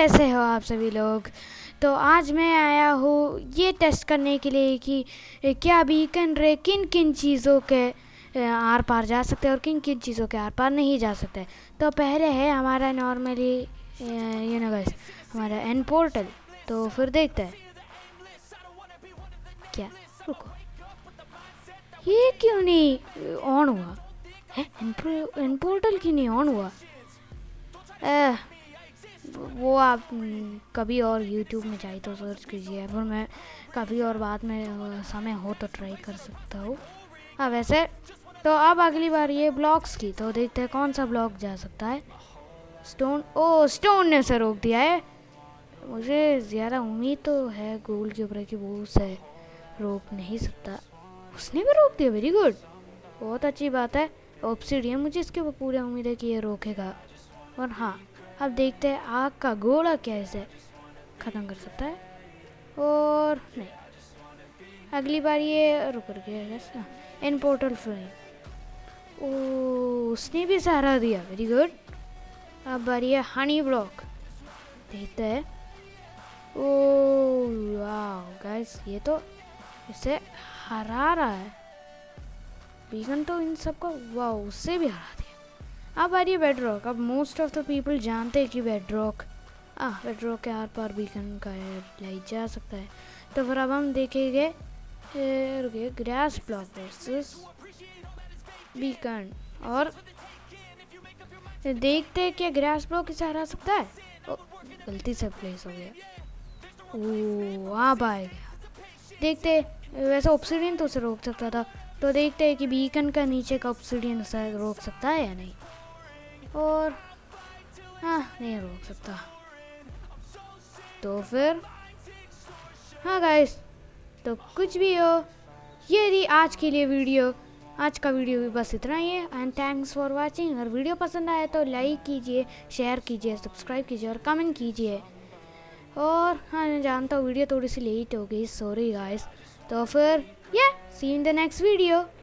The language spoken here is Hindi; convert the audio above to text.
कैसे हो आप सभी लोग? तो आज मैं आया हूँ ये टेस्ट करने के लिए कि क्या बीकन रे किन किन चीज़ों के आर पार जा सकते हैं और किन किन चीज़ों के आर पार नहीं जा सकते। तो पहले है हमारा नॉर्मली यू नो गाइस हमारा एन पोर्टल तो फिर देखते हैं। क्या? रुको। ये क्यों नहीं ऑन हुआ? है? एन पोर्टल क्यों नहीं ऑन हुआ? ए, वो आप कभी और यूट्यूब में जाए तो सर्च कीजिए फिर मैं कभी और बाद में समय हो तो ट्राई कर सकता हूँ। हाँ वैसे तो अब अगली बार ये ब्लॉक्स की तो देखते हैं कौन सा ब्लॉक जा सकता है। स्टोन ओ स्टोन ने उसे रोक दिया है। मुझे ज़्यादा उम्मीद तो है गोल के ऊपर कि वो उसे रोक नहीं सकता। उसने भी रोक दिया वेरी गुड बहुत अच्छी बात है। ऑप्सीडियम मुझे इसके ऊपर पूरी उम्मीद है कि ये रोकेगा। और हाँ अब देखते हैं आग का गोला कैसे ख़त्म कर सकता है। और नहीं। अगली बार ये रुक गया इन पोर्टल फ्लेम ओ उसने भी सहारा दिया। वेरी गुड अब बारी है हनी ब्लॉक देखते हैं। ओ वाह गाइस ये तो इसे हरा रहा है। बीगन तो इन सबको वाह उससे भी हरा दिया। अब आ रही है बेडरॉक अब मोस्ट ऑफ़ द पीपल जानते हैं कि बेडरॉक आ बेडरॉक के आर पार बीकन का लाइट जा सकता है। तो फिर अब हम देखेंगे रुकिए ग्रास ब्लॉक वर्सेस बीकन और देखते हैं क्या ग्रास ब्लॉक इसे हरा सकता है। ओ, गलती से प्लेस हो गया। ओ अब आएगा देखते वैसे ऑप्सीडियन तो उसे रोक सकता था। तो देखते हैं कि बीकन का नीचे का ऑप्सीडियन उसे रोक सकता है या नहीं। और हाँ नहीं रोक सकता। तो फिर हाँ गाइस तो कुछ भी हो, ये रही आज के लिए वीडियो। आज का वीडियो भी बस इतना ही है एंड थैंक्स फॉर वाचिंग अगर वीडियो पसंद आए तो लाइक कीजिए शेयर कीजिए सब्सक्राइब कीजिए और कमेंट कीजिए। और हाँ मैं जानता हूँ वीडियो थोड़ी सी लेट हो गई सॉरी गाइस तो फिर ये see in the next video